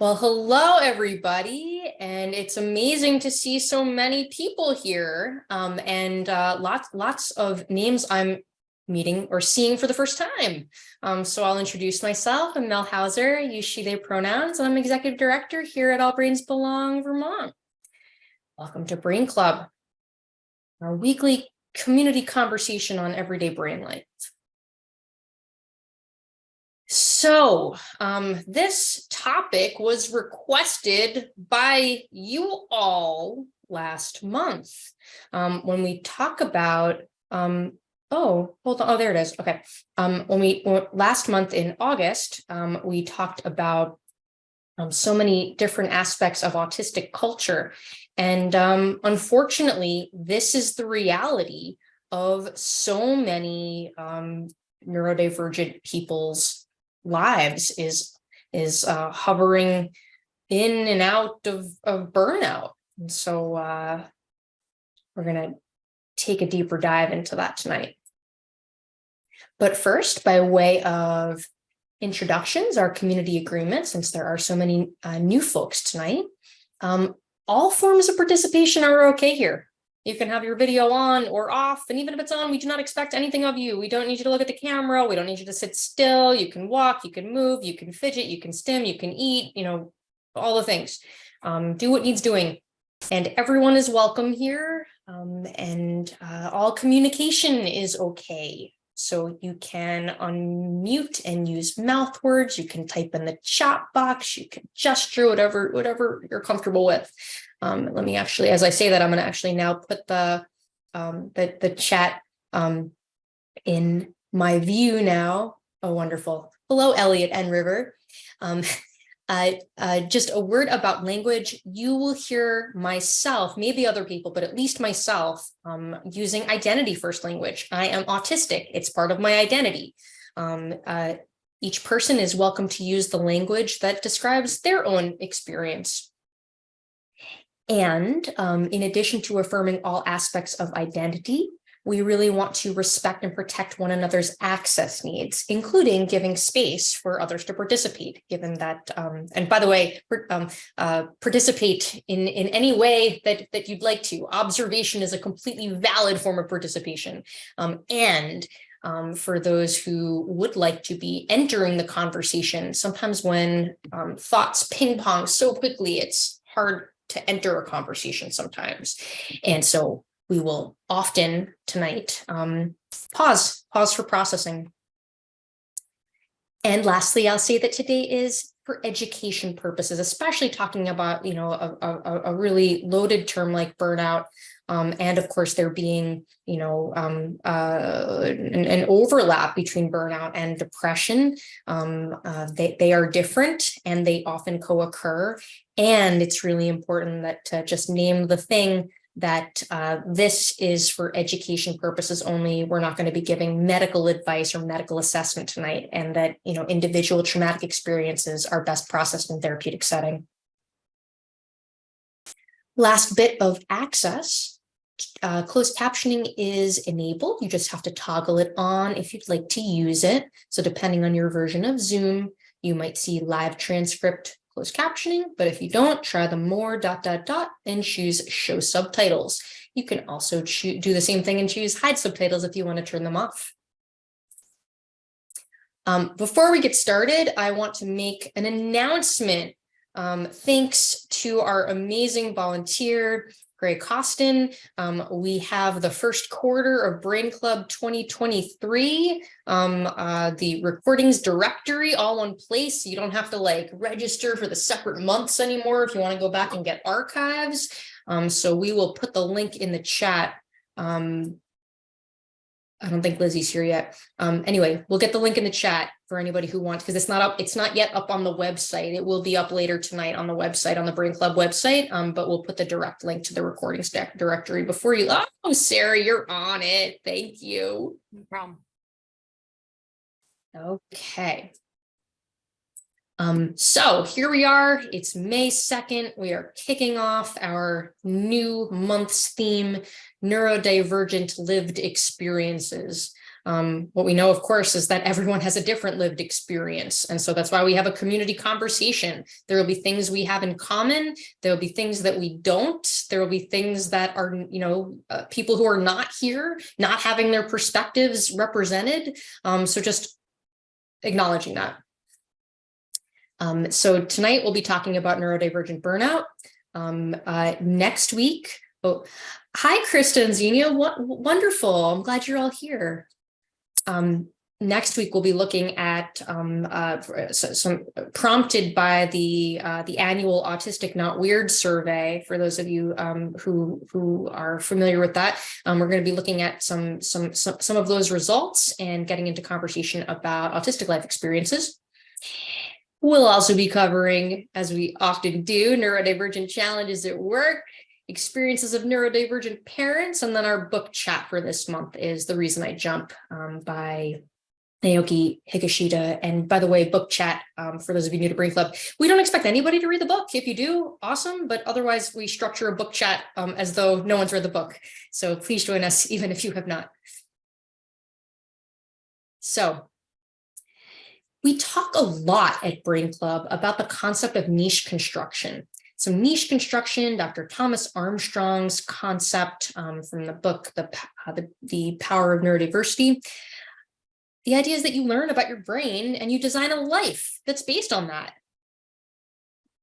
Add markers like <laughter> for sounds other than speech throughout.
Well, hello, everybody, and it's amazing to see so many people here um, and uh, lots, lots of names I'm meeting or seeing for the first time. Um, so I'll introduce myself. I'm Mel Hauser, use she, they pronouns. And I'm executive director here at All Brains Belong, Vermont. Welcome to Brain Club, our weekly community conversation on everyday brain life. So um, this topic was requested by you all last month um, when we talk about, um, oh, hold on, oh, there it is. Okay. Um, when we last month in August, um, we talked about um, so many different aspects of autistic culture. And unfortunately, this is the reality of so many neurodivergent people's lives is is uh, hovering in and out of, of burnout. And so uh, we're going to take a deeper dive into that tonight. But first, by way of introductions, our community agreement, since there are so many uh, new folks tonight, um, all forms of participation are okay here. You can have your video on or off, and even if it's on, we do not expect anything of you. We don't need you to look at the camera. We don't need you to sit still. You can walk, you can move, you can fidget, you can stim, you can eat, you know, all the things. Um, do what needs doing. And everyone is welcome here. Um, and uh, all communication is okay. So you can unmute and use mouth words. You can type in the chat box. You can gesture, whatever, whatever you're comfortable with. Um, let me actually, as I say that, I'm going to actually now put the, um, the, the chat um, in my view now. Oh, wonderful. Hello, Elliot and River. Um, <laughs> uh, uh, just a word about language. You will hear myself, maybe other people, but at least myself um, using identity first language. I am autistic. It's part of my identity. Um, uh, each person is welcome to use the language that describes their own experience and um, in addition to affirming all aspects of identity, we really want to respect and protect one another's access needs, including giving space for others to participate, given that, um, and by the way, um, uh, participate in, in any way that, that you'd like to. Observation is a completely valid form of participation. Um, and um, for those who would like to be entering the conversation, sometimes when um, thoughts ping pong so quickly, it's hard to enter a conversation sometimes. And so we will often tonight um, pause, pause for processing. And lastly, I'll say that today is for education purposes, especially talking about, you know, a, a, a really loaded term like burnout. Um, and of course, there being, you know, um, uh, an, an, overlap between burnout and depression. Um, uh, they, they are different and they often co-occur. And it's really important that to just name the thing that uh, this is for education purposes only. We're not going to be giving medical advice or medical assessment tonight, and that you know individual traumatic experiences are best processed in therapeutic setting. Last bit of access. Uh, closed captioning is enabled. You just have to toggle it on if you'd like to use it. So depending on your version of Zoom, you might see live transcript closed captioning, but if you don't, try the more dot dot dot and choose show subtitles. You can also do the same thing and choose hide subtitles if you want to turn them off. Um, before we get started, I want to make an announcement. Um, thanks to our amazing volunteer, Greg Costin. Um, we have the first quarter of Brain Club 2023, um, uh, the recordings directory all one place. You don't have to like register for the separate months anymore if you want to go back and get archives. Um, so we will put the link in the chat um, I don't think Lizzie's here yet. Um, anyway, we'll get the link in the chat for anybody who wants, because it's not up, it's not yet up on the website. It will be up later tonight on the website, on the Brain Club website, um, but we'll put the direct link to the recording stack directory before you. Oh, Sarah, you're on it. Thank you. No problem. Okay. Um, so here we are, it's May 2nd. We are kicking off our new month's theme, neurodivergent lived experiences. Um, what we know, of course, is that everyone has a different lived experience. And so that's why we have a community conversation. There will be things we have in common. There will be things that we don't. There will be things that are, you know, uh, people who are not here, not having their perspectives represented. Um, so just acknowledging that. Um, so tonight we'll be talking about neurodivergent burnout. Um, uh, next week, oh, hi, Krista and Xenia, what, wonderful. I'm glad you're all here. Um, next week we'll be looking at um, uh, some prompted by the uh, the annual autistic not weird survey for those of you um, who who are familiar with that um, we're going to be looking at some, some some some of those results and getting into conversation about autistic life experiences we'll also be covering as we often do neurodivergent challenges at work experiences of neurodivergent parents. And then our book chat for this month is The Reason I Jump um, by Naoki Higashida. And by the way, book chat, um, for those of you new to Brain Club, we don't expect anybody to read the book. If you do, awesome. But otherwise, we structure a book chat um, as though no one's read the book. So please join us, <laughs> even if you have not. So we talk a lot at Brain Club about the concept of niche construction. So niche construction, Dr. Thomas Armstrong's concept um, from the book, the, uh, the, the Power of Neurodiversity. The idea is that you learn about your brain and you design a life that's based on that.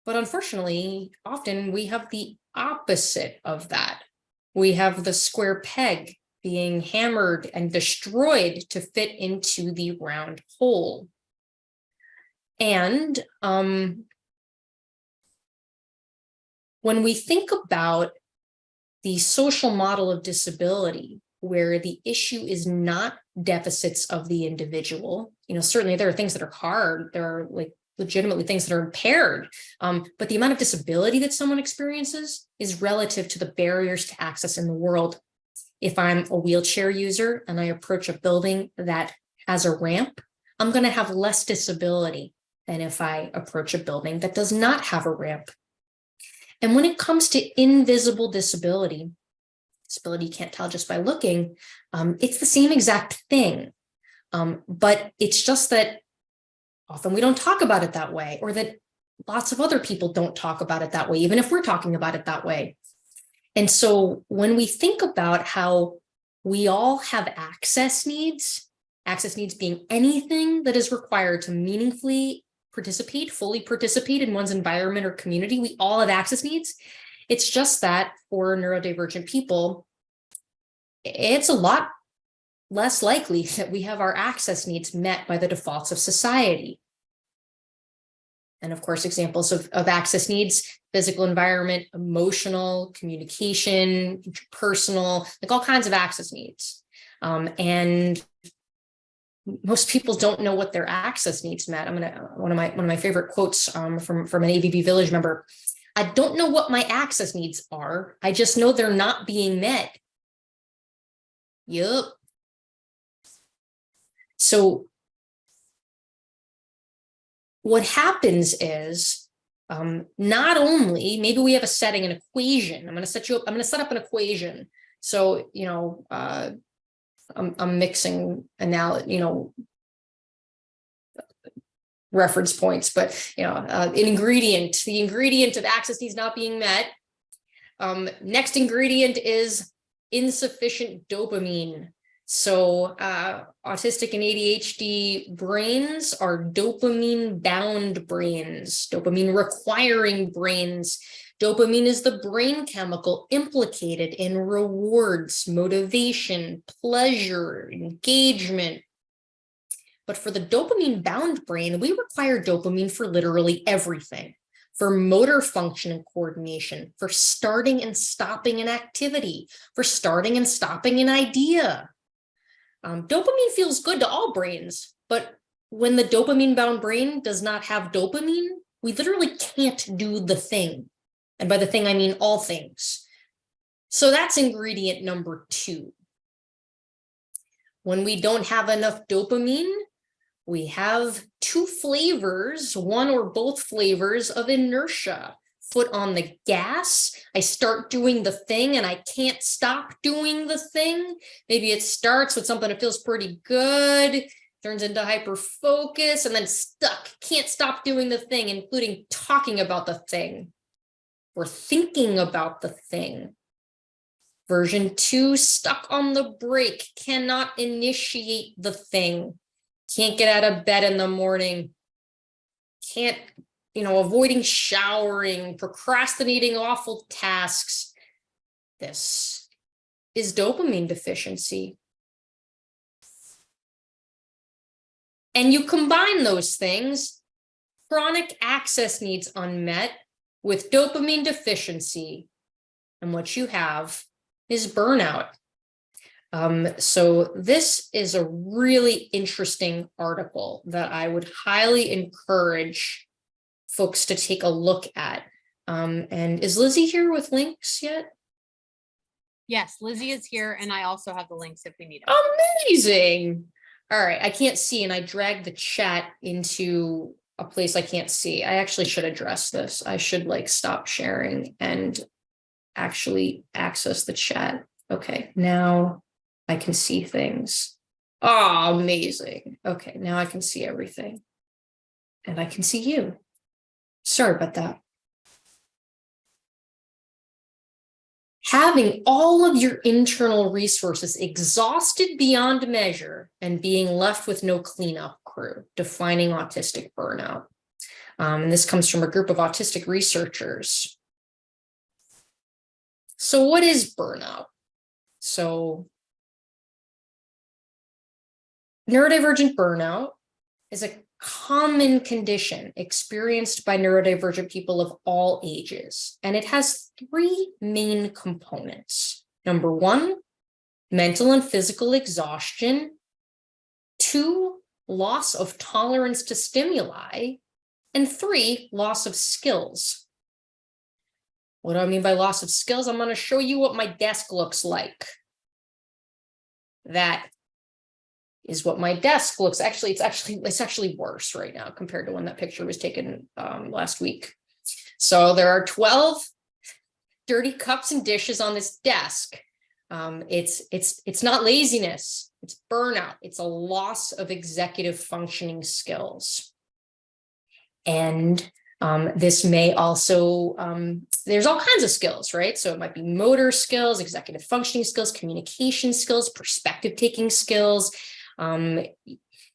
But unfortunately, often we have the opposite of that. We have the square peg being hammered and destroyed to fit into the round hole. And um, when we think about the social model of disability, where the issue is not deficits of the individual, you know, certainly there are things that are hard, there are like legitimately things that are impaired, um, but the amount of disability that someone experiences is relative to the barriers to access in the world. If I'm a wheelchair user and I approach a building that has a ramp, I'm going to have less disability than if I approach a building that does not have a ramp. And when it comes to invisible disability, disability you can't tell just by looking, um, it's the same exact thing. Um, but it's just that often we don't talk about it that way or that lots of other people don't talk about it that way, even if we're talking about it that way. And so when we think about how we all have access needs, access needs being anything that is required to meaningfully participate, fully participate in one's environment or community. We all have access needs. It's just that for neurodivergent people, it's a lot less likely <laughs> that we have our access needs met by the defaults of society. And of course, examples of, of access needs, physical environment, emotional, communication, personal, like all kinds of access needs. Um, and most people don't know what their access needs met. I'm gonna one of my one of my favorite quotes um, from from an AVB Village member. I don't know what my access needs are. I just know they're not being met. Yep. So what happens is um, not only maybe we have a setting an equation. I'm going to set you up. I'm going to set up an equation. So you know. Uh, I'm, I'm mixing analogy, you know, reference points, but you know, uh, an ingredient, the ingredient of access needs not being met. Um, next ingredient is insufficient dopamine. So uh, autistic and ADHD brains are dopamine bound brains, dopamine requiring brains Dopamine is the brain chemical implicated in rewards, motivation, pleasure, engagement. But for the dopamine bound brain, we require dopamine for literally everything for motor function and coordination, for starting and stopping an activity, for starting and stopping an idea. Um, dopamine feels good to all brains, but when the dopamine bound brain does not have dopamine, we literally can't do the thing. And by the thing, I mean all things. So that's ingredient number two. When we don't have enough dopamine, we have two flavors, one or both flavors of inertia. foot on the gas. I start doing the thing and I can't stop doing the thing. Maybe it starts with something that feels pretty good, turns into hyper focus and then stuck, can't stop doing the thing, including talking about the thing or thinking about the thing. Version two, stuck on the brake, cannot initiate the thing, can't get out of bed in the morning, can't you know, avoiding showering, procrastinating awful tasks. This is dopamine deficiency. And you combine those things, chronic access needs unmet with dopamine deficiency. And what you have is burnout. Um, so this is a really interesting article that I would highly encourage folks to take a look at. Um, and is Lizzie here with links yet? Yes, Lizzie is here and I also have the links if we need them. Amazing. All right, I can't see and I dragged the chat into a place I can't see. I actually should address this. I should like stop sharing and actually access the chat. Okay, now I can see things. Oh, amazing. Okay, now I can see everything. And I can see you. Sorry about that. Having all of your internal resources exhausted beyond measure and being left with no cleanup crew, defining autistic burnout. Um, and this comes from a group of autistic researchers. So what is burnout? So neurodivergent burnout is a common condition experienced by neurodivergent people of all ages, and it has three main components. Number one, mental and physical exhaustion. Two, loss of tolerance to stimuli. And three, loss of skills. What do I mean by loss of skills? I'm going to show you what my desk looks like. That is what my desk looks. Actually, it's actually it's actually worse right now compared to when that picture was taken um, last week. So there are 12 dirty cups and dishes on this desk. Um, it's it's it's not laziness, it's burnout, it's a loss of executive functioning skills. And um, this may also, um, there's all kinds of skills, right? So it might be motor skills, executive functioning skills, communication skills, perspective taking skills, um,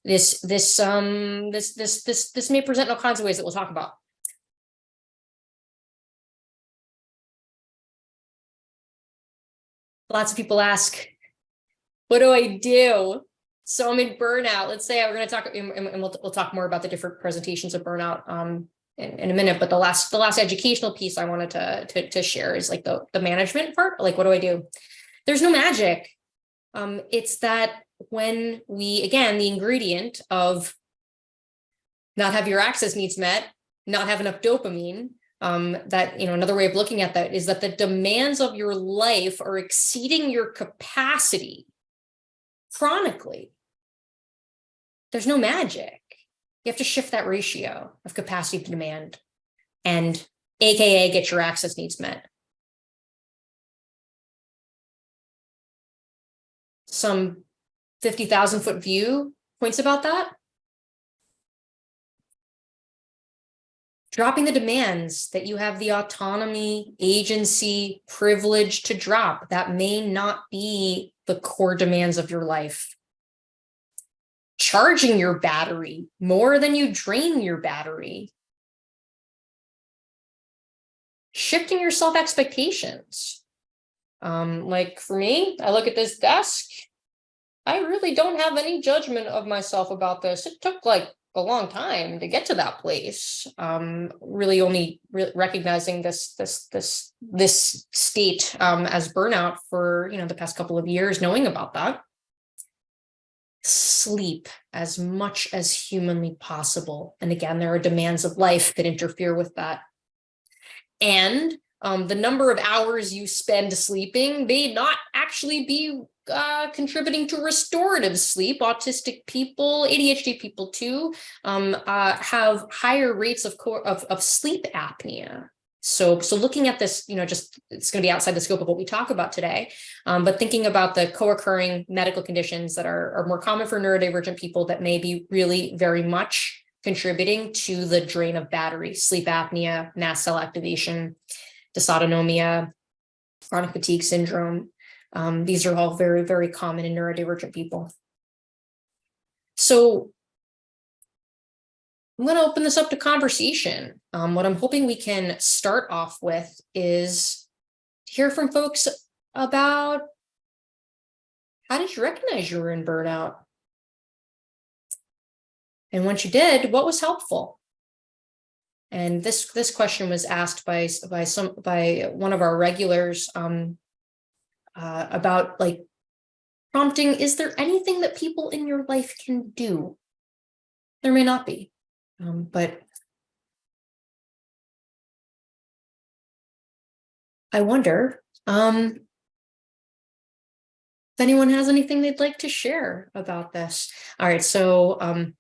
this this um this this this this may present all kinds of ways that we'll talk about. Lots of people ask, what do I do? So I'm in burnout. Let's say we're going to talk, and we'll, we'll talk more about the different presentations of burnout um, in, in, a minute. But the last the last educational piece I wanted to, to, to share is like the, the management part. Like, what do I do? There's no magic. Um, it's that when we, again, the ingredient of not have your access needs met, not have enough dopamine, um, that, you know, another way of looking at that is that the demands of your life are exceeding your capacity chronically. There's no magic. You have to shift that ratio of capacity to demand and AKA get your access needs met. Some 50,000 foot view points about that. Dropping the demands that you have the autonomy, agency, privilege to drop that may not be the core demands of your life. Charging your battery more than you drain your battery. Shifting your self expectations. Um, like for me, I look at this desk I really don't have any judgment of myself about this. It took like a long time to get to that place. Um, really only re recognizing this this this this state um, as burnout for you know the past couple of years, knowing about that. Sleep as much as humanly possible. And again, there are demands of life that interfere with that. And um, the number of hours you spend sleeping may not actually be uh, contributing to restorative sleep. Autistic people, ADHD people too, um, uh, have higher rates of, of, of sleep apnea. so, so looking at this, you know, just, it's going to be outside the scope of what we talk about today. Um, but thinking about the co-occurring medical conditions that are, are more common for neurodivergent people that may be really very much contributing to the drain of battery, sleep apnea, mast cell activation, dysautonomia, chronic fatigue syndrome. Um, these are all very, very common in neurodivergent people. So I'm going to open this up to conversation. Um, what I'm hoping we can start off with is to hear from folks about how did you recognize you were in burnout? And once you did, what was helpful? And this this question was asked by by some by one of our regulars um, uh, about like prompting, is there anything that people in your life can do? There may not be. Um, but I wonder um, if anyone has anything they'd like to share about this. All right, so um,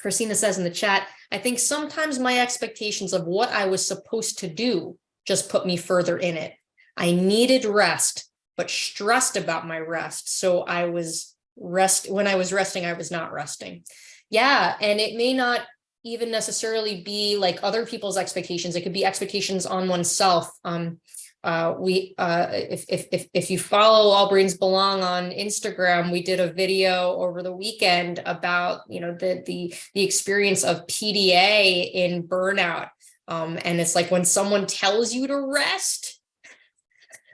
Christina says in the chat, I think sometimes my expectations of what I was supposed to do just put me further in it. I needed rest, but stressed about my rest. So I was rest when I was resting, I was not resting. Yeah, and it may not even necessarily be like other people's expectations. It could be expectations on oneself. Um, uh, we, uh, if, if, if, if you follow All Brains Belong on Instagram, we did a video over the weekend about, you know, the, the, the experience of PDA in burnout. Um, and it's like when someone tells you to rest,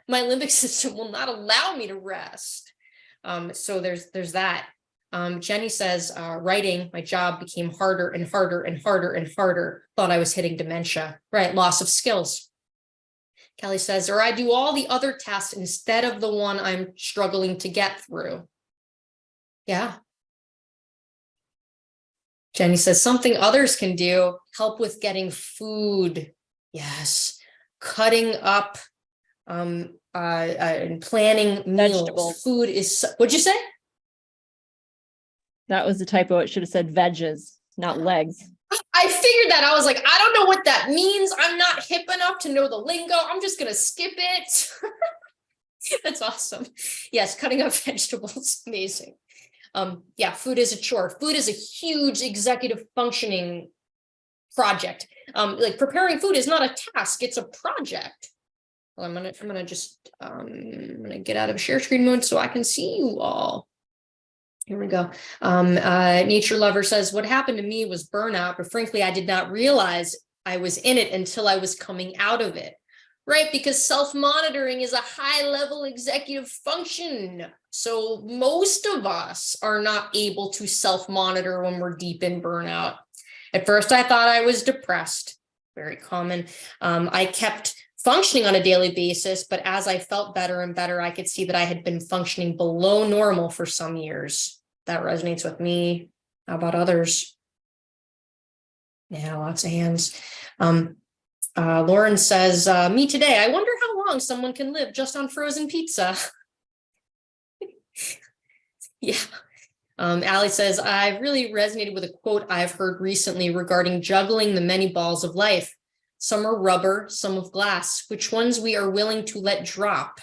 my limbic <laughs> system will not allow me to rest. Um, so there's, there's that. Um, Jenny says, uh, writing, my job became harder and harder and harder and harder. Thought I was hitting dementia, right? Loss of skills. Kelly says, or I do all the other tasks instead of the one I'm struggling to get through. Yeah. Jenny says, something others can do, help with getting food. Yes. Cutting up um, uh, uh, and planning meals. Vegetables. Food is, what'd you say? That was the typo. It should have said veggies, not legs. I figured that. I was like, I don't know what that means. I'm not hip enough to know the lingo. I'm just going to skip it. <laughs> That's awesome. Yes, cutting up <laughs> vegetables, amazing. Um, yeah, food is a chore. Food is a huge executive functioning project. Um, like preparing food is not a task, it's a project. Well, I'm gonna, I'm gonna just, um, I'm gonna get out of share screen mode so I can see you all. Here we go. Um, uh, Nature Lover says, what happened to me was burnout, but frankly, I did not realize I was in it until I was coming out of it, right? Because self-monitoring is a high-level executive function. So most of us are not able to self-monitor when we're deep in burnout. At first, I thought I was depressed, very common. Um, I kept functioning on a daily basis, but as I felt better and better, I could see that I had been functioning below normal for some years that resonates with me. How about others? Yeah, lots of hands. Um, uh, Lauren says, uh, me today, I wonder how long someone can live just on frozen pizza. <laughs> yeah. Um, Allie says, I've really resonated with a quote I've heard recently regarding juggling the many balls of life. Some are rubber, some of glass, which ones we are willing to let drop.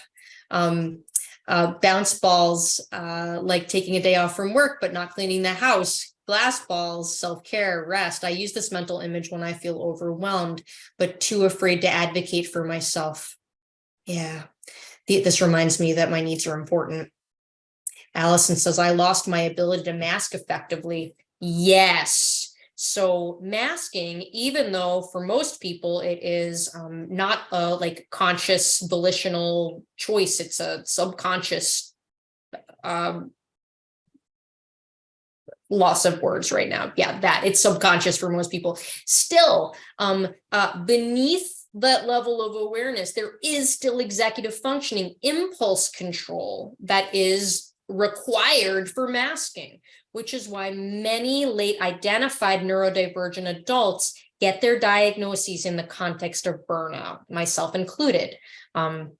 Um, uh, bounce balls, uh, like taking a day off from work, but not cleaning the house, glass balls, self-care, rest. I use this mental image when I feel overwhelmed, but too afraid to advocate for myself. Yeah, this reminds me that my needs are important. Allison says, I lost my ability to mask effectively. Yes, so masking, even though for most people it is um, not a like conscious volitional choice, it's a subconscious um, loss of words right now. Yeah, that it's subconscious for most people. Still, um, uh, beneath that level of awareness, there is still executive functioning, impulse control that is required for masking which is why many late identified neurodivergent adults get their diagnoses in the context of burnout, myself included. Um,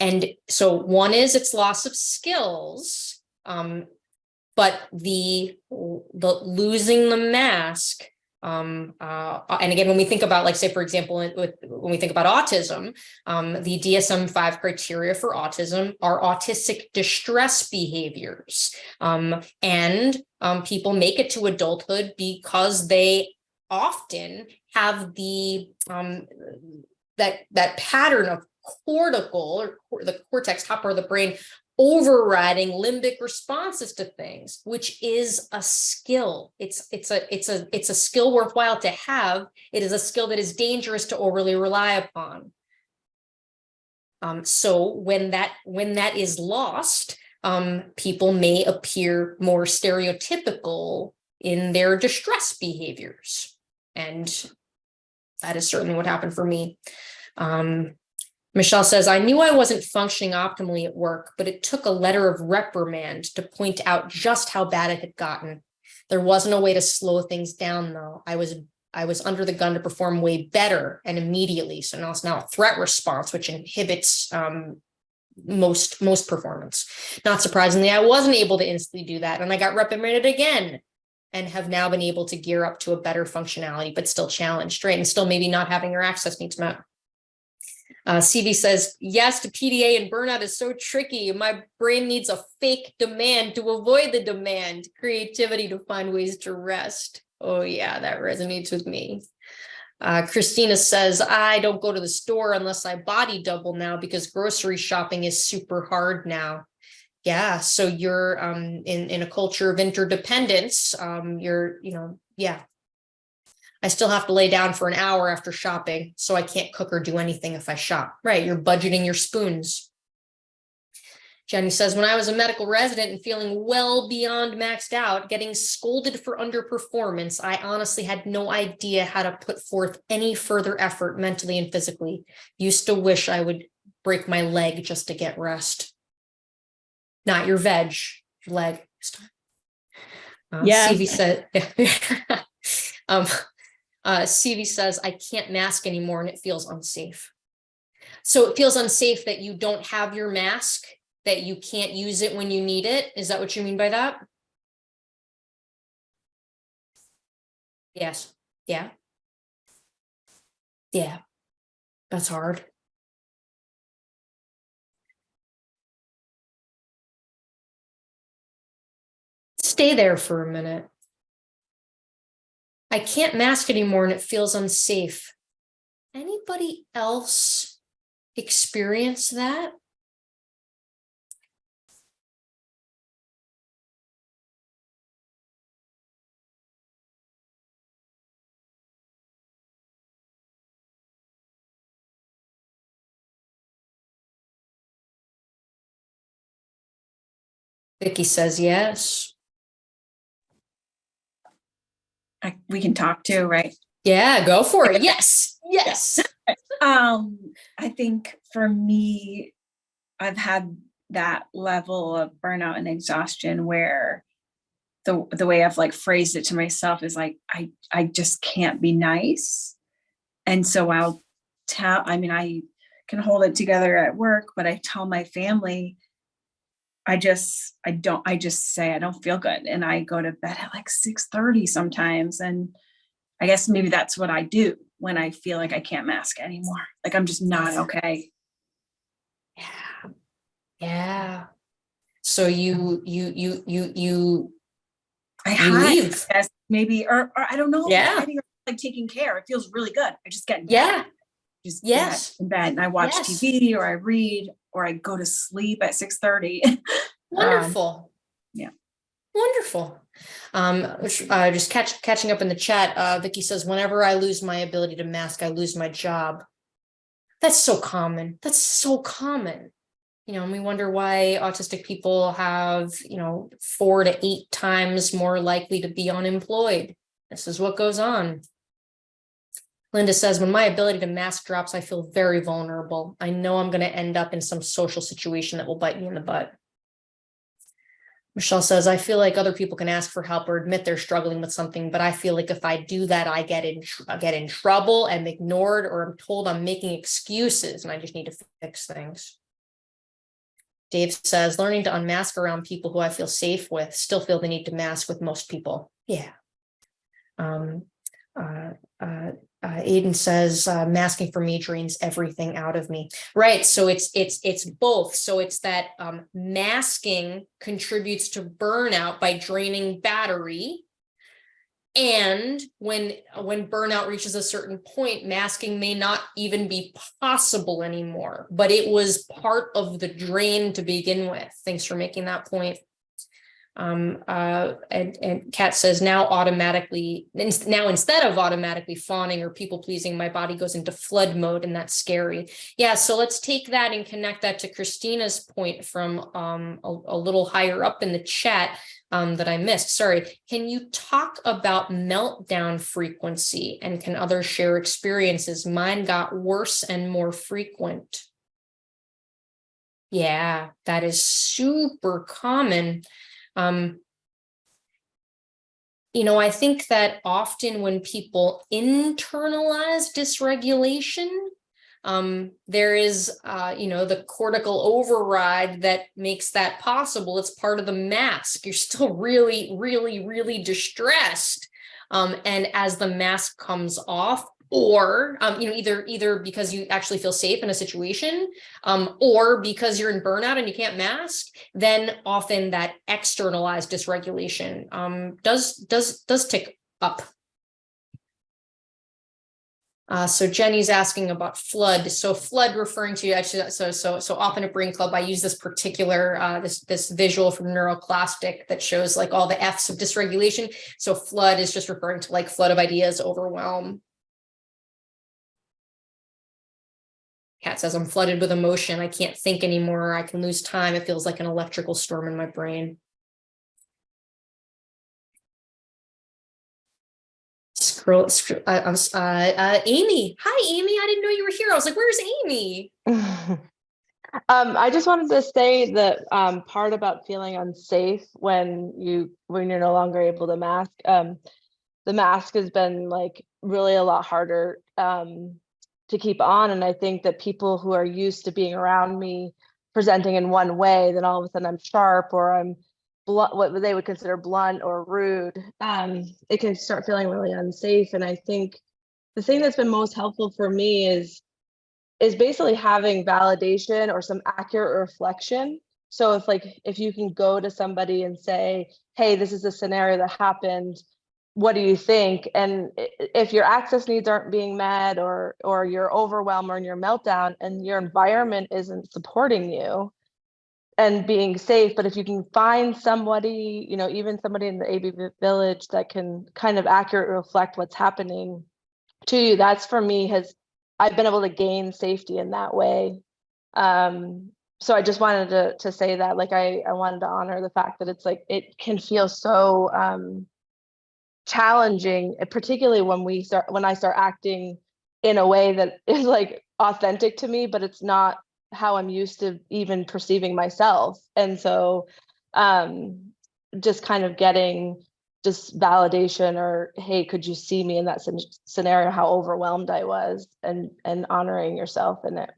and so one is its loss of skills, um, but the, the losing the mask Um, uh, and again, when we think about, like, say, for example, with, when we think about autism, um, the DSM five criteria for autism are autistic distress behaviors. Um, and, um, people make it to adulthood because they often have the, um, that, that pattern of cortical or the cortex, top part of the brain overriding limbic responses to things, which is a skill. It's, it's a, it's a, it's a skill worthwhile to have. It is a skill that is dangerous to overly rely upon. Um, so when that, when that is lost, um, people may appear more stereotypical in their distress behaviors. And that is certainly what happened for me. Um, Michelle says, I knew I wasn't functioning optimally at work, but it took a letter of reprimand to point out just how bad it had gotten. There wasn't a way to slow things down, though. I was I was under the gun to perform way better and immediately. So now it's now a threat response, which inhibits um, most most performance. Not surprisingly, I wasn't able to instantly do that, and I got reprimanded again, and have now been able to gear up to a better functionality, but still challenged, right? And still maybe not having your access needs met. Uh, CV says, yes, to PDA and burnout is so tricky. My brain needs a fake demand to avoid the demand, creativity to find ways to rest. Oh yeah, that resonates with me. Uh, Christina says, I don't go to the store unless I body double now because grocery shopping is super hard now. Yeah, so you're um, in, in a culture of interdependence. Um, you're, you know, yeah, I still have to lay down for an hour after shopping, so I can't cook or do anything if I shop. Right, you're budgeting your spoons. Jenny says, when I was a medical resident and feeling well beyond maxed out, getting scolded for underperformance, I honestly had no idea how to put forth any further effort mentally and physically. Used to wish I would break my leg just to get rest. Not your veg, your leg. Uh, Yes. CV said, <laughs> um, uh, CV says, I can't mask anymore and it feels unsafe. So it feels unsafe that you don't have your mask, that you can't use it when you need it. Is that what you mean by that? Yes, yeah. Yeah, that's hard. Stay there for a minute. I can't mask anymore and it feels unsafe. Anybody else experience that? Vicky says yes. I, we can talk to, right? Yeah, go for it. Yes, yes. <laughs> Um, I think for me, I've had that level of burnout and exhaustion where the the way I've like phrased it to myself is like I I just can't be nice. And so I'll tell, I mean, I can hold it together at work, but I tell my family, I just, I don't, I just say I don't feel good. And I go to bed at like 6:30 sometimes. And I guess maybe that's what I do when I feel like I can't mask anymore. Like I'm just not okay. Yeah. Yeah. So you, you, you, you, you, I you hide, leave. I guess, maybe, or, or I don't know. Yeah. Like taking care. It feels really good. I just get yeah. Just get yes. in bed and I watch Yes. TV or I read or I go to sleep at 6:30. <laughs> wonderful. yeah. Wonderful. Um, uh, just catch, catching up in the chat, uh, Vicky says, whenever I lose my ability to mask, I lose my job. That's so common. That's so common. You know, and we wonder why autistic people have, you know, four to eight times more likely to be unemployed. This is what goes on. Linda says, when my ability to mask drops, I feel very vulnerable. I know I'm going to end up in some social situation that will bite me in the butt. Michelle says, I feel like other people can ask for help or admit they're struggling with something, but I feel like if I do that, I get in, get in trouble, I'm ignored, or I'm told I'm making excuses and I just need to fix things. Dave says, learning to unmask around people who I feel safe with, still feel the need to mask with most people. Yeah. Um, uh, uh, uh, Aiden says, uh, masking for me drains everything out of me. Right, so it's, it's, it's both. So it's that, um, masking contributes to burnout by draining battery. And when, when burnout reaches a certain point, masking may not even be possible anymore, but it was part of the drain to begin with. Thanks for making that point. Um, uh, and, and Kat says now automatically, now instead of automatically fawning or people pleasing, my body goes into flood mode and that's scary. Yeah, so let's take that and connect that to Christina's point from um, a, a little higher up in the chat um, that I missed. Sorry. Can you talk about meltdown frequency and can others share experiences? Mine got worse and more frequent. Yeah, that is super common. Um, you know, I think that often when people internalize dysregulation, um, there is, uh, you know, the cortical override that makes that possible. It's part of the mask. You're still <laughs> really, really, really distressed. Um, and as the mask comes off, or, um, you know, either, either because you actually feel safe in a situation, um, or because you're in burnout and you can't mask, then often that externalized dysregulation, um, does, does, does tick up. Uh, so Jenny's asking about flood. So flood referring to actually, so, so, so often at Brain Club, I use this particular, uh, this, this visual from Neuroclastic that shows like all the F's of dysregulation. So flood is just referring to like flood of ideas, overwhelm. Kat says, I'm flooded with emotion. I can't think anymore. I can lose time. It feels like an electrical storm in my brain. Scroll, scroll uh, uh, uh, Amy. Hi, Amy. I didn't know you were here. I was like, where's Amy? <laughs> Um, I just wanted to say that um, part about feeling unsafe when you when you're no longer able to mask. Um, the mask has been like really a lot harder um, to keep on, and I think that people who are used to being around me presenting in one way, then all of a sudden I'm sharp or I'm blunt, what they would consider blunt or rude. Um, it can start feeling really unsafe, and I think the thing that's been most helpful for me is is basically having validation or some accurate reflection. So if like if you can go to somebody and say, "Hey, this is a scenario that happened. What do you think?" And if your access needs aren't being met or or you're overwhelmed or in your meltdown and your environment isn't supporting you and being safe, but if you can find somebody, you know, even somebody in the AB village that can kind of accurately reflect what's happening to you, that's for me has I've been able to gain safety in that way. Um, so I just wanted to to say that, like I I wanted to honor the fact that it's like it can feel so um, challenging, uh, particularly when we start when I start acting in a way that <laughs> is like authentic to me, but it's not how I'm used to even perceiving myself. And so um, just kind of getting just validation or hey could you see me in that scenario how overwhelmed i was and and honoring yourself in it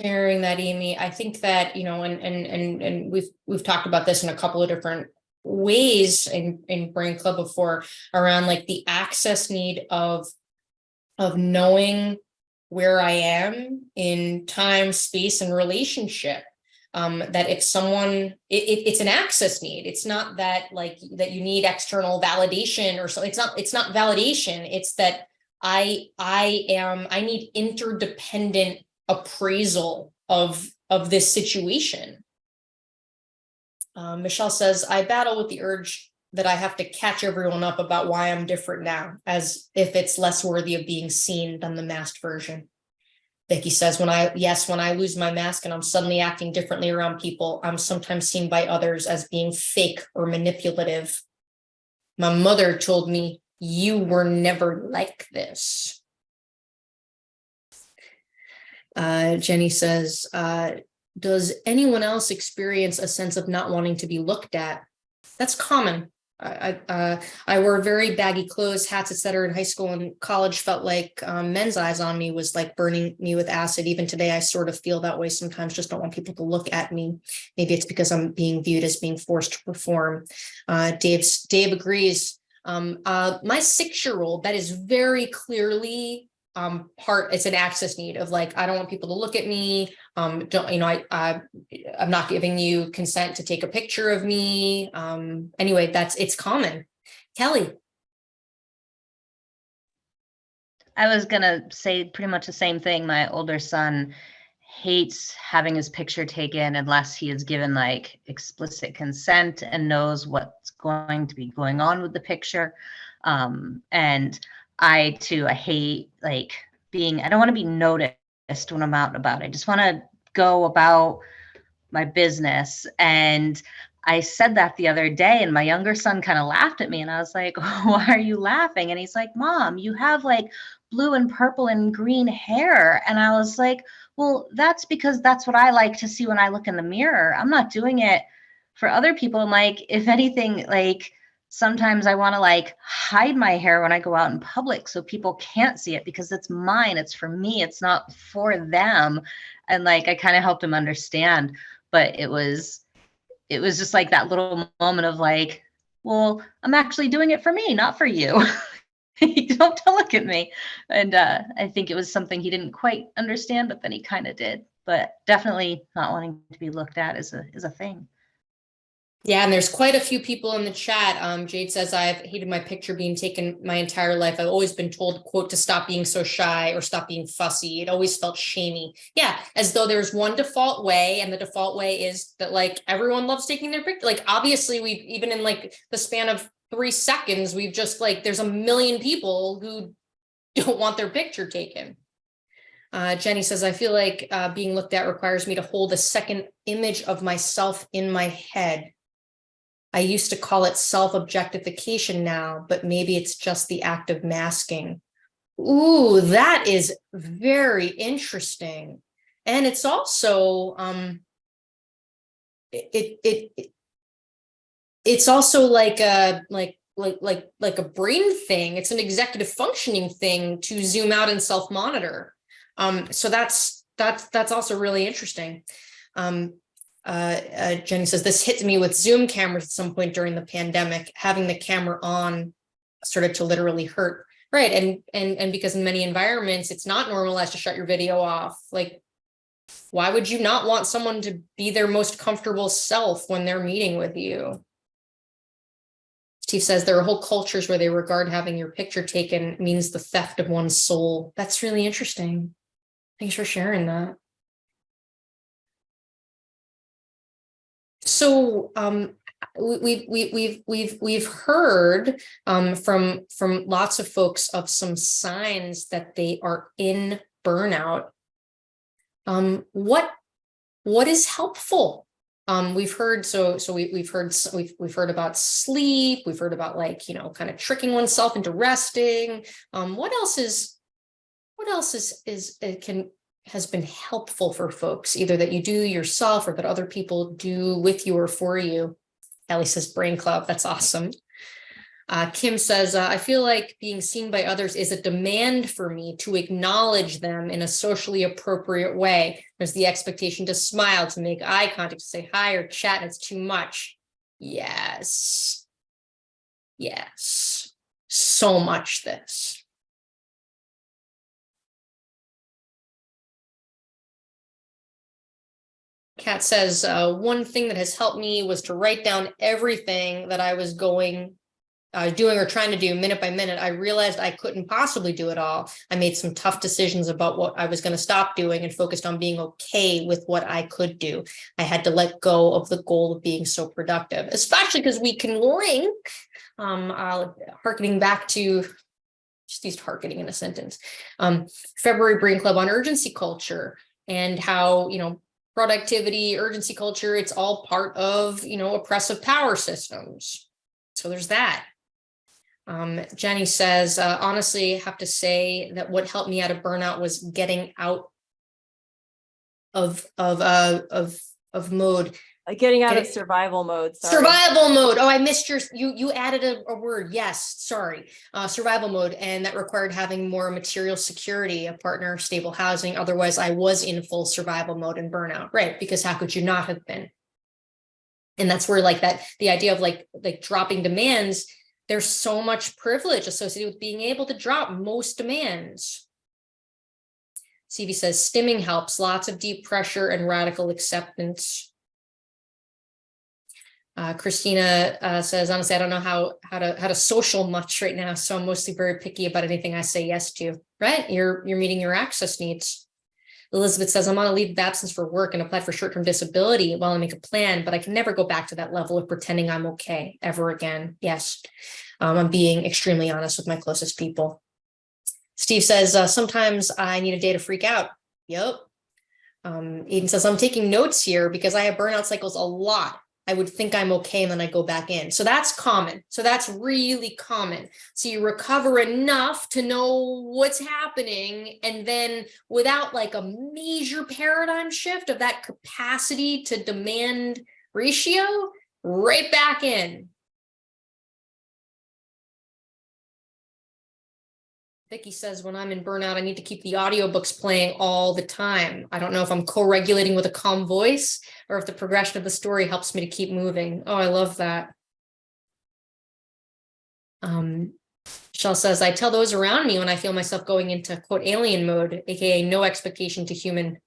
sharing that, Amy. I think that, you know, and and and and we've we've talked about this in a couple of different ways in in Brain Club before around like the access need of of knowing where I am in time, space, and relationship. Um, that if someone, it, it, it's an access need. It's not that like that you need external validation or so. It's not. It's not validation. It's that I I am. I need interdependent appraisal of of this situation. Um, Michelle says, I battle with the urge that I have to catch everyone up about why I'm different now, as if it's less worthy of being seen than the masked version. Vicky says, when I, yes, when I lose my mask and I'm suddenly acting differently around people, I'm sometimes seen by others as being fake or manipulative. My mother told me, you were never like this. Uh, Jenny says, uh, does anyone else experience a sense of not wanting to be looked at? That's common. I, uh, I wore very baggy clothes, hats, etc. in high school and college felt like um, men's eyes on me was like burning me with acid. Even today, I sort of feel that way sometimes, just don't want people to look at me. Maybe it's because I'm being viewed as being forced to perform. Uh, Dave's, Dave agrees. Um, uh, my six-year-old, that is very clearly um, part, it's an access need of like, I don't want people to look at me. Um, don't, you know, I, I, I'm not giving you consent to take a picture of me. Um, anyway, that's, it's common. Kelly, I was gonna say pretty much the same thing. My older son hates having his picture taken unless he is given like explicit consent and knows what's going to be going on with the picture. Um, and I too, I hate like being, I don't want to be noticed when I'm out and about. I just want to go about my business. And I said that the other day, and my younger son kind of laughed at me, and I was like, <laughs> Why are you laughing? And he's like, Mom, you have like blue and purple and green hair. And I was like, Well, that's because that's what I like to see when I look in the mirror. I'm not doing it for other people. Like, if anything, like, sometimes I want to like hide my hair when I go out in public so people can't see it because it's mine. It's for me. It's not for them. And like, I kind of helped him understand, but it was, it was just like that little moment of like, well, I'm actually doing it for me, not for you. <laughs> don't look at me. And uh, I think it was something he didn't quite understand, but then he kind of did. But definitely not wanting to be looked at is a is a thing. Yeah, and there's quite a few people in the chat. Um, Jade says I've hated my picture being taken my entire life. I've always been told, quote, to stop being so shy or stop being fussy. It always felt shamey. Yeah, as though there's one default way, and the default way is that like everyone loves taking their picture. Like obviously, we've even in like the span of three seconds, we've just like there's a million people who don't want their picture taken. Uh, Jenny says, I feel like uh, being looked at requires me to hold a second image of myself in my head. I used to call it self-objectification now, but maybe it's just the act of masking. Ooh, that is very interesting. And it's also, um, it, it, it, it's also like a, like, like, like, like a brain thing. It's an executive functioning thing to zoom out and self-monitor. Um, so that's, that's, that's also really interesting. Um, uh, uh, Jenny says, this hit me with Zoom cameras at some point during the pandemic, having the camera on started to literally hurt. Right. And, and, and because in many environments, it's not normalized to shut your video off. Like, why would you not want someone to be their most comfortable self when they're meeting with you? Steve says there are whole cultures where they regard having your picture taken means the theft of one's soul. That's really interesting. Thanks for sharing that. So um, we, we, we've we've we've heard um, from from lots of folks of some signs that they are in burnout. Um, what what is helpful? Um, we've heard so so we, we've heard we've we've heard about sleep. We've heard about like you know kind of tricking oneself into resting. Um, what else is what else is is it can has been helpful for folks, either that you do yourself or that other people do with you or for you. Ellie says brain club, that's awesome. Uh, Kim says, uh, I feel like being seen by others is a demand for me to acknowledge them in a socially appropriate way. There's the expectation to smile, to make eye contact, to say hi or chat, it's too much. Yes. Yes. So much this. Kat says, uh, one thing that has helped me was to write down everything that I was going, uh, doing or trying to do minute by minute. I realized I couldn't possibly do it all. I made some tough decisions about what I was going to stop doing and focused on being okay with what I could do. I had to let go of the goal of being so productive, especially because we can link, um, uh, harkening back to just used harkening in a sentence, um, February Brain Club on urgency culture and how, you know, productivity, urgency culture, it's all part of, you know, oppressive power systems. So there's that. Um, Jenny says, uh, honestly, I have to say that what helped me out of burnout was getting out of, of, uh, of, of mode Uh, Getting out of Okay. survival mode. sorry. Survival mode. Oh, I missed your, you, you added a, a word. Yes, sorry. Uh, survival mode. And that required having more material security, a partner, stable housing. Otherwise I was in full survival mode and burnout, right? Because how could you not have been? And that's where like that, the idea of like, like dropping demands, There's so much privilege associated with being able to drop most demands. CV says stimming helps, lots of deep pressure and radical acceptance. Uh, Christina uh, says, honestly, I don't know how how to how to social much right now, so I'm mostly very picky about anything I say yes to. Right? You're you're meeting your access needs. Elizabeth says, I'm on a leave of absence for work and applied for short-term disability while I make a plan, but I can never go back to that level of pretending I'm okay ever again. Yes, um, I'm being extremely honest with my closest people. Steve says, uh, sometimes I need a day to freak out. Yep. Um, Eden says, I'm taking notes here because I have burnout cycles a lot. I would think I'm okay and then I go back in. So that's common. So that's really common. So you recover enough to know what's happening and then without like a major paradigm shift of that capacity to demand ratio, right back in. Vicky says, when I'm in burnout, I need to keep the audiobooks playing all the time. I don't know if I'm co-regulating with a calm voice or if the progression of the story helps me to keep moving. Oh, I love that. Um, Michelle says, I tell those around me when I feel myself going into quote alien mode, aka no expectation to human,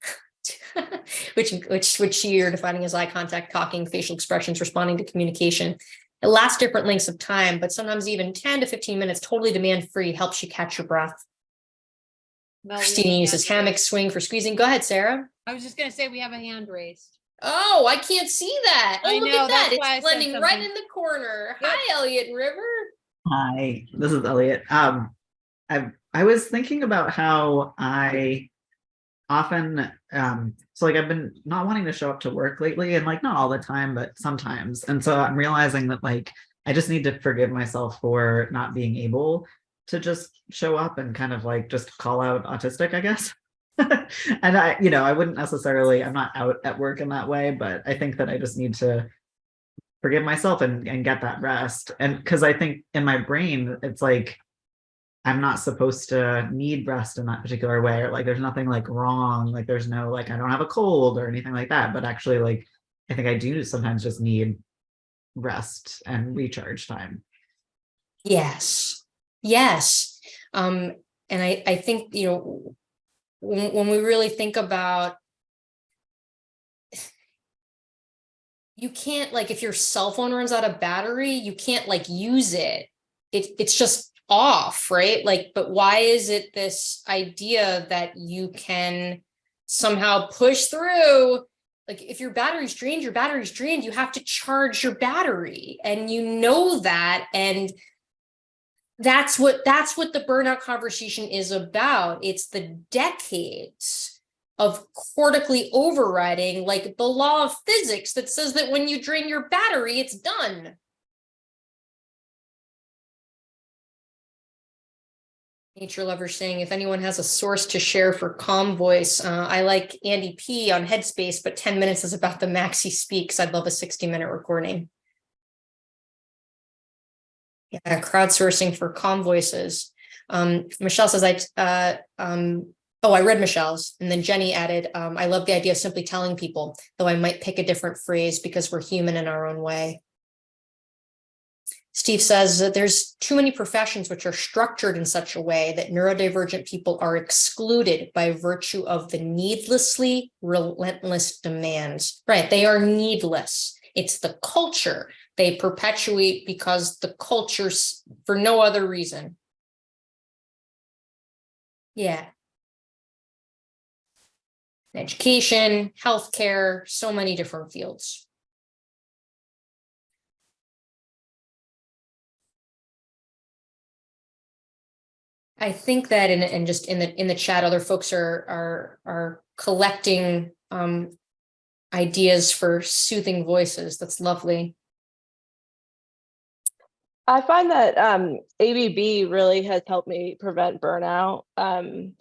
<laughs> which which which you're defining as eye contact, talking, facial expressions, responding to communication. It lasts different lengths of time, but sometimes even 10 to 15 minutes, totally demand free, helps you catch your breath. Well, Christina uses hand hammock swing for squeezing. Go ahead, Sarah. I was just gonna say, we have a hand raised. Oh, I can't see that. Oh, I look know, at that. that's why I It's blending right in the corner. Yep. Hi, Elliot River. Hi, this is Elliot. Um, I I was thinking about how I often um so like I've been not wanting to show up to work lately and like not all the time but sometimes and so I'm realizing that like I just need to forgive myself for not being able to just show up and kind of like just call out autistic I guess <laughs> and I you know I wouldn't necessarily I'm not out at work in that way but I think that I just need to forgive myself and, and get that rest. And because I think in my brain, it's like I'm not supposed to need rest in that particular way, or like there's nothing like wrong, like there's no like I don't have a cold or anything like that. But actually, like I think I do sometimes just need rest and recharge time. Yes, yes. Um, and I, I think, you know, when, when we really think about you can't like if your cell phone runs out of battery, you can't like use it. It it's just off, right? Like, but why is it this idea that you can somehow push through? Like if your battery's drained, your battery's drained, you have to charge your battery and you know that. And that's what that's what the burnout conversation is about. It's the decades of cortically overriding like the law of physics that says that when you drain your battery, it's done. Nature lover saying if anyone has a source to share for calm voice, uh, I like Andy P on Headspace, but 10 minutes is about the max he speaks. I'd love a 60 minute recording. Yeah, crowdsourcing for calm voices. Um, Michelle says I, uh, um, oh, I read Michelle's and then Jenny added, um, I love the idea of simply telling people, though I might pick a different phrase because we're human in our own way. Steve says that there's too many professions which are structured in such a way that neurodivergent people are excluded by virtue of the needlessly relentless demands. Right, they are needless. It's the culture they perpetuate because the culture's for no other reason. Yeah. Education, healthcare, so many different fields. I think that in and just in the in the chat, other folks are are are collecting um ideas for soothing voices. That's lovely. I find that um, ABB really has helped me prevent burnout. Um,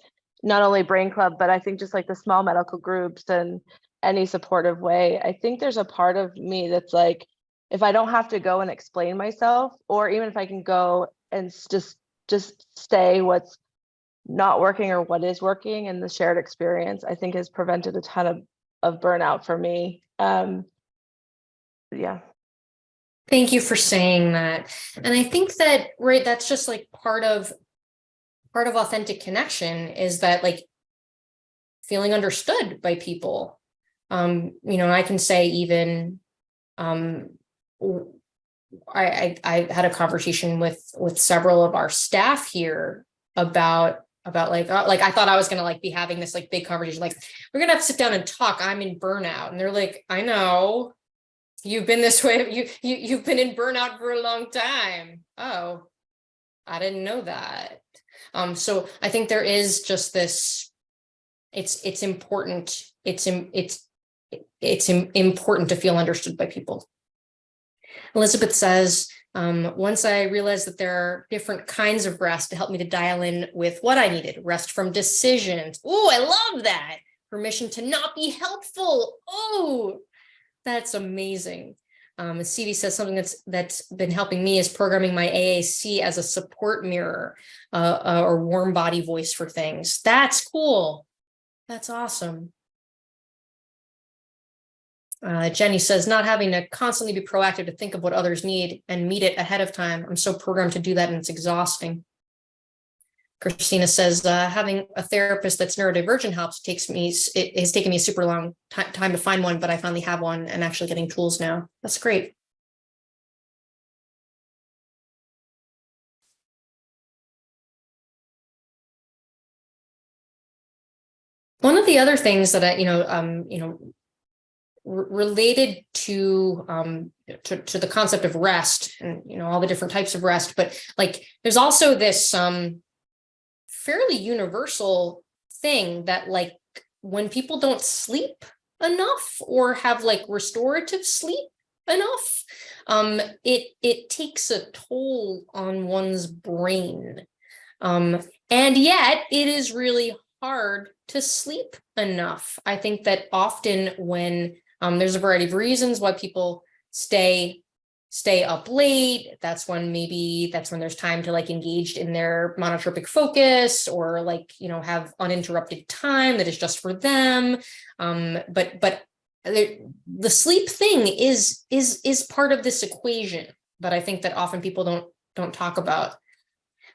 not only Brain Club, but I think just like the small medical groups and any supportive way. I think there's a part of me that's like, if I don't have to go and explain myself, or even if I can go and just just say what's not working or what is working and the shared experience, I think has prevented a ton of of burnout for me. Um, yeah. Thank you for saying that. And I think that, right, that's just like part of, part of authentic connection is that like feeling understood by people. Um, you know, I can say even, um, I, I, I had a conversation with, with several of our staff here about, about like, uh, like I thought I was gonna like be having this like big conversation, like, we're gonna have to sit down and talk, I'm in burnout. And they're like, I know. You've been this way, you, you, you've been in burnout for a long time. Oh, I didn't know that. Um, so I think there is just this, it's, it's important, it's, it's, it's important to feel understood by people. Elizabeth says, um, once I realized that there are different kinds of rest to help me to dial in with what I needed, rest from decisions. Oh, I love that. Permission to not be helpful. Oh, that's amazing. Um, CV says something that's that's been helping me is programming my AAC as a support mirror uh, uh, or warm body voice for things. That's cool. That's awesome. Uh, Jenny says not having to constantly be proactive to think of what others need and meet it ahead of time. I'm so programmed to do that and it's exhausting. Christina says uh, having a therapist that's neurodivergent helps takes me, it has taken me a super long time to find one, but I finally have one and actually getting tools now. That's great. One of the other things that I, you know, um, you know, related to um to, to the concept of rest and you know all the different types of rest but like there's also this um fairly universal thing that like when people don't sleep enough or have like restorative sleep enough um it it takes a toll on one's brain. Um and yet it is really hard to sleep enough. I think that often when um, there's a variety of reasons why people stay stay up late. That's when maybe that's when there's time to like engage in their monotropic focus or like, you know, have uninterrupted time that is just for them. Um, but but the, the sleep thing is is is part of this equation, but I think that often people don't don't talk about.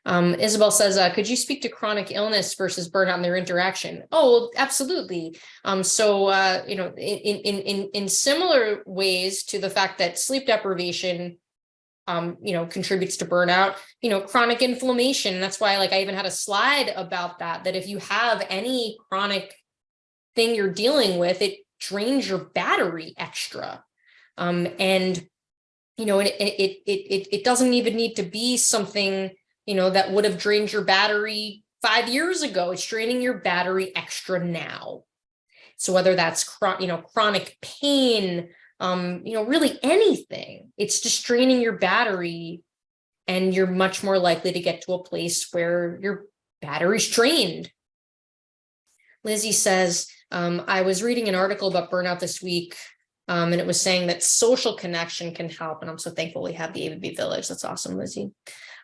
Um, Isabel says, uh, could you speak to chronic illness versus burnout and their interaction? Oh, absolutely. Um, so, uh, you know, in, in, in, in similar ways to the fact that sleep deprivation, um, you know, contributes to burnout, you know, chronic inflammation. That's why, like, I even had a slide about that, that if you have any chronic thing you're dealing with, it drains your battery extra. Um, and, you know, it, it, it, it, it doesn't even need to be something, you know, that would have drained your battery five years ago. It's draining your battery extra now. So whether that's you know chronic pain, um, you know, really anything, it's just draining your battery, and you're much more likely to get to a place where your battery's drained. Lizzie says, um, I was reading an article about burnout this week, um, and it was saying that social connection can help, and I'm so thankful we have the ABB Village. That's awesome, Lizzie.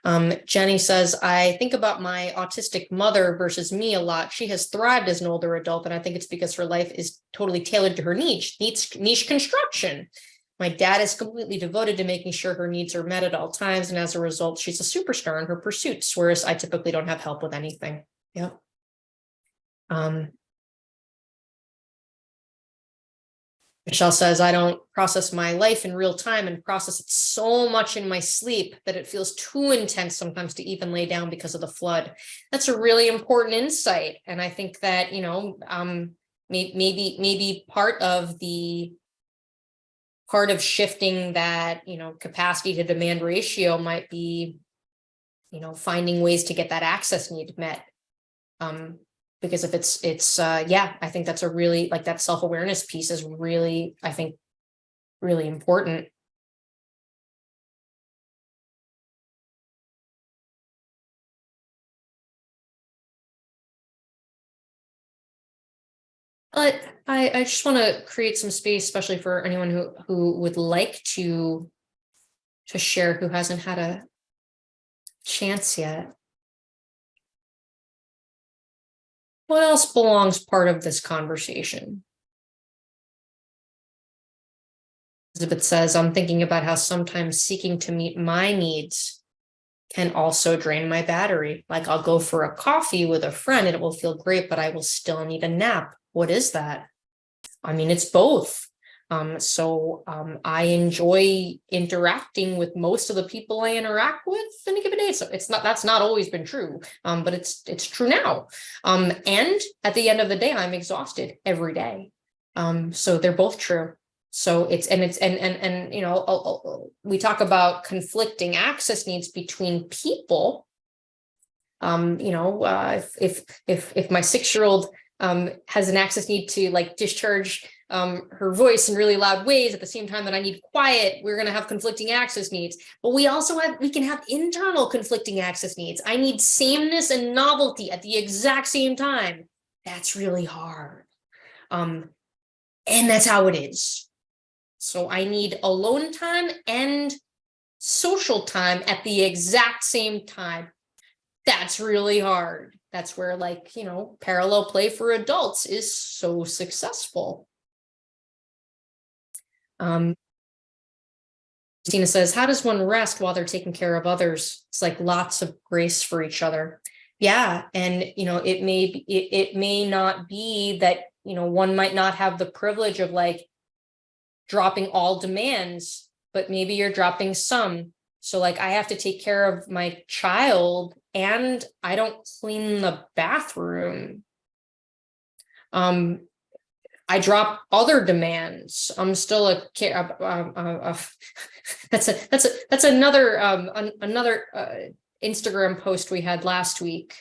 Um, Jenny says, I think about my autistic mother versus me a lot. She has thrived as an older adult, and I think it's because her life is totally tailored to her niche, niche, niche construction. My dad is completely devoted to making sure her needs are met at all times, and as a result, she's a superstar in her pursuits, whereas I typically don't have help with anything. Yep. Um, Michelle says, I don't process my life in real time and process it so much in my sleep that it feels too intense sometimes to even lay down because of the flood. That's a really important insight. And I think that, you know, um, maybe, maybe part of the part of shifting that, you know, capacity to demand ratio might be, you know, finding ways to get that access need met. Um, because if it's it's uh yeah i think that's a really like that self-awareness piece is really i think really important. But i i just want to create some space especially for anyone who who would like to to share who hasn't had a chance yet what else belongs part of this conversation Elizabeth says, I'm thinking about how sometimes seeking to meet my needs can also drain my battery. Like I'll go for a coffee with a friend and it will feel great, but I will still need a nap. What is that? I mean, it's both. Um, so um, I enjoy interacting with most of the people I interact with in a given day. So it's not that's not always been true, um, but it's it's true now. Um, and at the end of the day, I'm exhausted every day. Um, so they're both true. So it's and it's and and and you know uh, uh, we talk about conflicting access needs between people. Um, you know, uh, if if if if my six year old has an access need to like discharge um, her voice in really loud ways at the same time that I need quiet, we're going to have conflicting access needs. But we also have, we can have internal conflicting access needs. I need sameness and novelty at the exact same time. That's really hard. Um, and that's how it is. So I need alone time and social time at the exact same time. That's really hard. That's where like, you know, parallel play for adults is so successful. Um, Christina says, how does one rest while they're taking care of others? It's like lots of grace for each other. Yeah, and you know, it may be, it, it may not be that, you know, one might not have the privilege of like dropping all demands, but maybe you're dropping some. So like I have to take care of my child and I don't clean the bathroom. Um, I drop other demands. I'm still a, uh, <laughs> that's a, that's a, that's another, um, an- another, uh, Instagram post we had last week.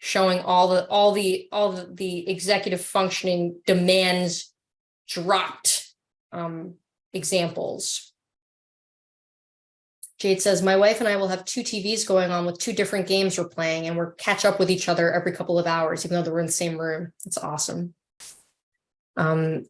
Showing all the, all the, all the, the executive functioning demands dropped, um, examples. Jade says, my wife and I will have two TVs going on with two different games we're playing and we're catch up with each other every couple of hours, even though we're in the same room. It's awesome. Um,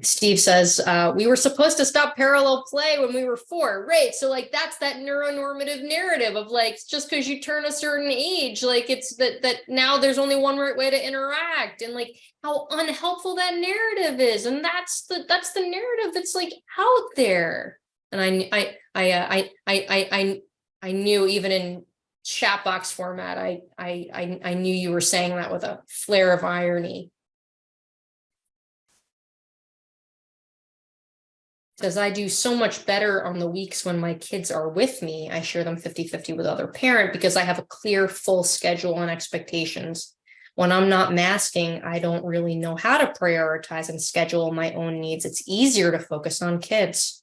Steve says, uh, we were supposed to stop parallel play when we were four, right? So like, that's that neuronormative narrative of like, just because you turn a certain age, like it's that, that now there's only one right way to interact and like how unhelpful that narrative is. And that's the, that's the narrative that's like out there. And I, I, I, uh, I, I, I, I, I knew even in chat box format, I, I, I, I knew you were saying that with a flare of irony. Says I do so much better on the weeks when my kids are with me. I share them 50 50 with other parent because I have a clear full schedule and expectations. When I'm not masking, I don't really know how to prioritize and schedule my own needs. It's easier to focus on kids.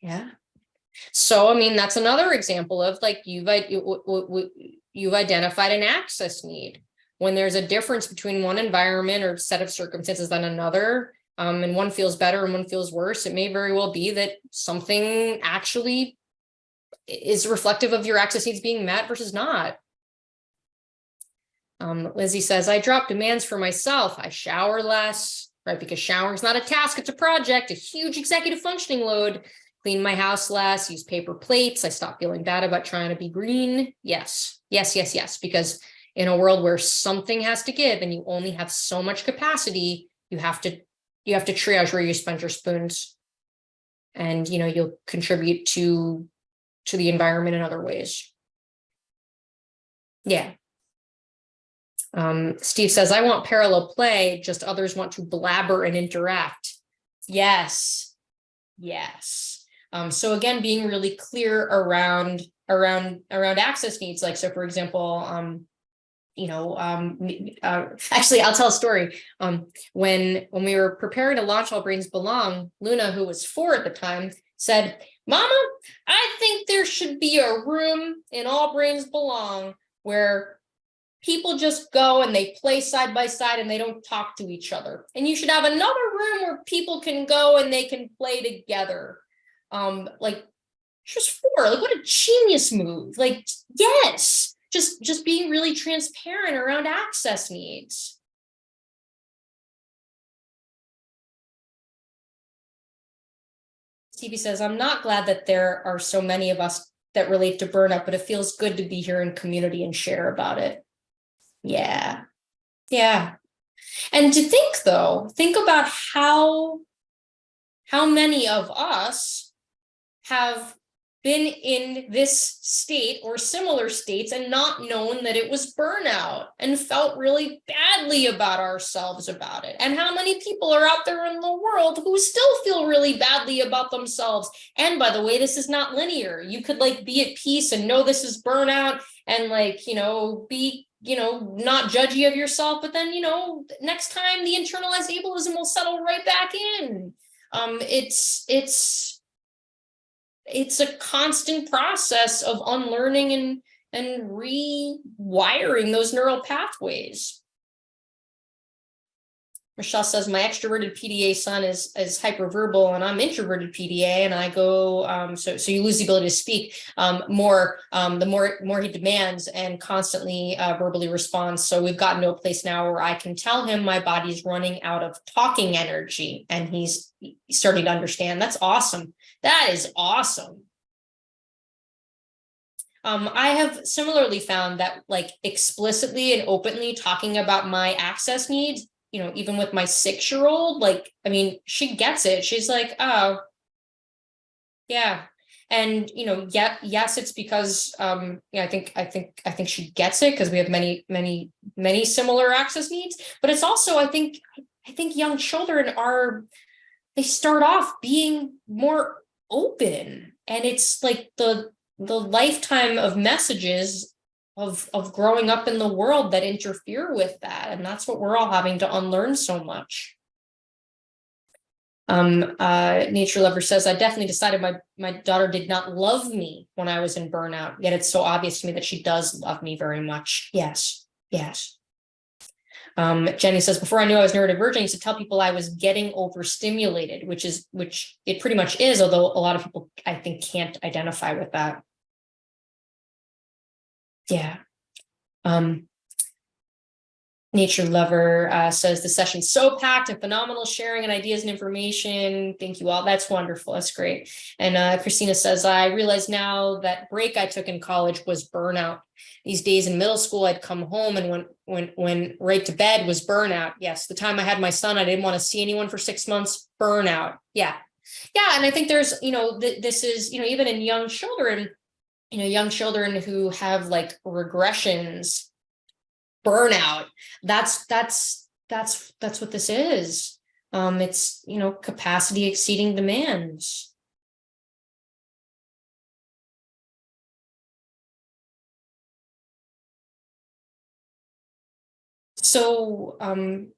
Yeah. So, I mean, that's another example of like you've, you've identified an access need. When there's a difference between one environment or set of circumstances than another, um, and one feels better and one feels worse, it may very well be that something actually is reflective of your access needs being met versus not. Um, Lizzie says, I drop demands for myself. I shower less, right? Because showering is not a task, it's a project, a huge executive functioning load. Clean my house less, use paper plates. I stop feeling bad about trying to be green. Yes, yes, yes, yes. Because in a world where something has to give and you only have so much capacity, you have to you have to triage where you spend your spoons. And you know you'll contribute to to the environment in other ways. Yeah. Um steve says i want parallel play just others want to blabber and interact. Yes. Yes. Um so again being really clear around around around access needs like so for example um you know, um, uh, actually, I'll tell a story. Um, when when we were preparing to launch All Brains Belong, Luna, who was four at the time, said, "Mama, I think there should be a room in All Brains Belong where people just go and they play side by side and they don't talk to each other. And you should have another room where people can go and they can play together." Um, like, just four. Like, what a genius move! Like, yes just just being really transparent around access needs. Stevie says, I'm not glad that there are so many of us that relate to burnout, but it feels good to be here in community and share about it. Yeah. Yeah. And to think though, think about how how many of us have been in this state or similar states and not known that it was burnout and felt really badly about ourselves about it? And how many people are out there in the world who still feel really badly about themselves? And by the way, this is not linear. You could like be at peace and know this is burnout and like, you know, be, you know, not judgy of yourself, but then, you know, next time the internalized ableism will settle right back in. Um, it's, it's, it's a constant process of unlearning and and rewiring those neural pathways. Michelle says my extroverted PDA son is is hyperverbal and I'm introverted PDA and I go um, so so you lose the ability to speak um, more um, the more more he demands and constantly uh, verbally responds. So we've gotten to a place now where I can tell him my body's running out of talking energy and he's starting to understand. That's awesome. That is awesome. Um, I have similarly found that like explicitly and openly talking about my access needs you know, even with my six-year-old, like, I mean, she gets it. She's like, oh, yeah. And, you know, yeah, yes, it's because, um, yeah, I think, I think, I think she gets it because we have many, many, many similar access needs, but it's also, I think, I think young children are, they start off being more open. And it's like the, the lifetime of messages of of growing up in the world that interfere with that. And that's what we're all having to unlearn so much. Um uh nature lover says i definitely decided my my daughter did not love me when i was in burnout yet it's so obvious to me that she does love me very much. Yes yes um jenny says before i knew i was neurodivergent i used to tell people i was getting overstimulated which is which it pretty much is although a lot of people i think can't identify with that yeah. Um, Nature Lover uh, says the session's so packed and phenomenal sharing and ideas and information. Thank you all. That's wonderful. That's great. And uh, Christina says, I realize now that break I took in college was burnout. These days in middle school, I'd come home and when when when right to bed was burnout. Yes, the time I had my son, I didn't want to see anyone for six months. Burnout. Yeah. Yeah. And I think there's, you know, th this is, you know, even in young children, you know, young children who have like regressions, burnout, that's, that's, that's, that's what this is. Um, it's, you know, capacity exceeding demands. So, um,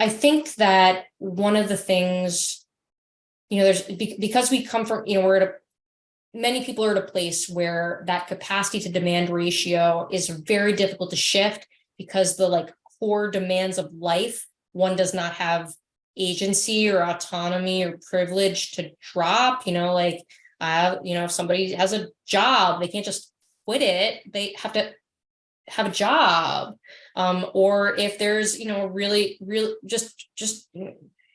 I think that one of the things, you know, there's because we come from, you know, we're at a many people are at a place where that capacity to demand ratio is very difficult to shift because the like core demands of life, one does not have agency or autonomy or privilege to drop, you know, like, uh, you know, if somebody has a job, they can't just quit it. They have to have a job. Um, or if there's, you know, really, really just, just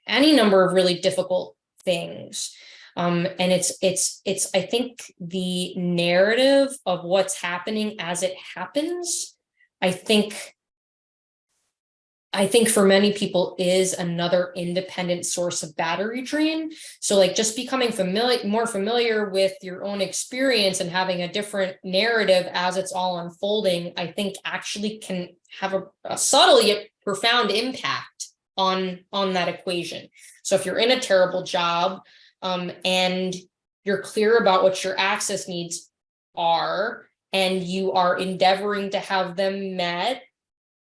any number of really difficult things. Um, and it's, it's, it's, I think the narrative of what's happening as it happens, I think, I think for many people is another independent source of battery drain. So like just becoming familiar, more familiar with your own experience and having a different narrative as it's all unfolding, I think actually can have a, a subtle yet profound impact on, on that equation. So if you're in a terrible job, um, and you're clear about what your access needs are and you are endeavoring to have them met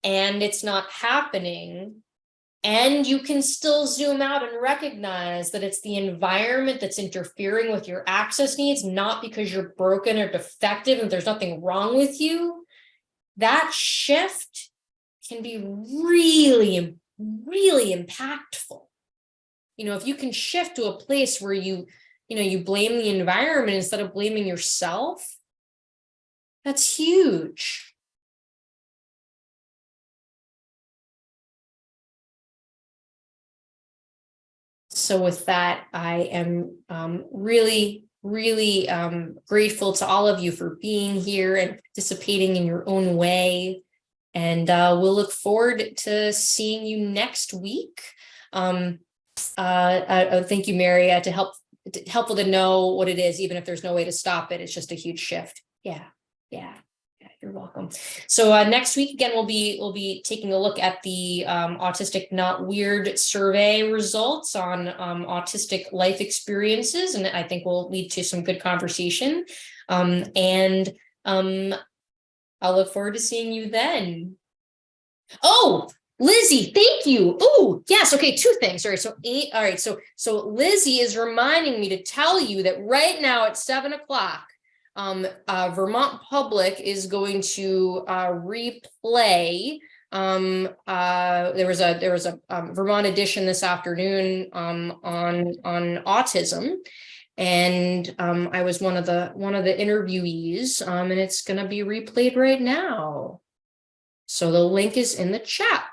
and it's not happening and you can still zoom out and recognize that it's the environment that's interfering with your access needs, not because you're broken or defective and there's nothing wrong with you. That shift can be really, really impactful you know, if you can shift to a place where you, you know, you blame the environment instead of blaming yourself, that's huge. So with that, I am um, really, really um, grateful to all of you for being here and participating in your own way. And uh, we'll look forward to seeing you next week. Um, uh, uh, uh, thank you, Mary, uh, to help, t- helpful to know what it is, even if there's no way to stop it. It's just a huge shift. Yeah, yeah. yeah, You're welcome. So uh, next week, again, we'll be, we'll be taking a look at the um, Autistic Not Weird survey results on um, autistic life experiences, and I think will lead to some good conversation. Um, and um, I'll look forward to seeing you then. Oh, Lizzie, thank you. Oh, yes. Okay, two things. All right. So eight. All right. So so Lizzie is reminding me to tell you that right now at seven o'clock, um, uh, Vermont Public is going to uh, replay. Um, uh, there was a there was a um, Vermont edition this afternoon um, on on autism, and um, I was one of the one of the interviewees, um, and it's going to be replayed right now. So the link is in the chat,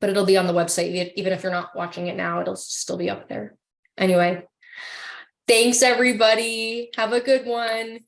but it'll be on the website. Even if you're not watching it now, it'll still be up there. Anyway, thanks everybody. Have a good one.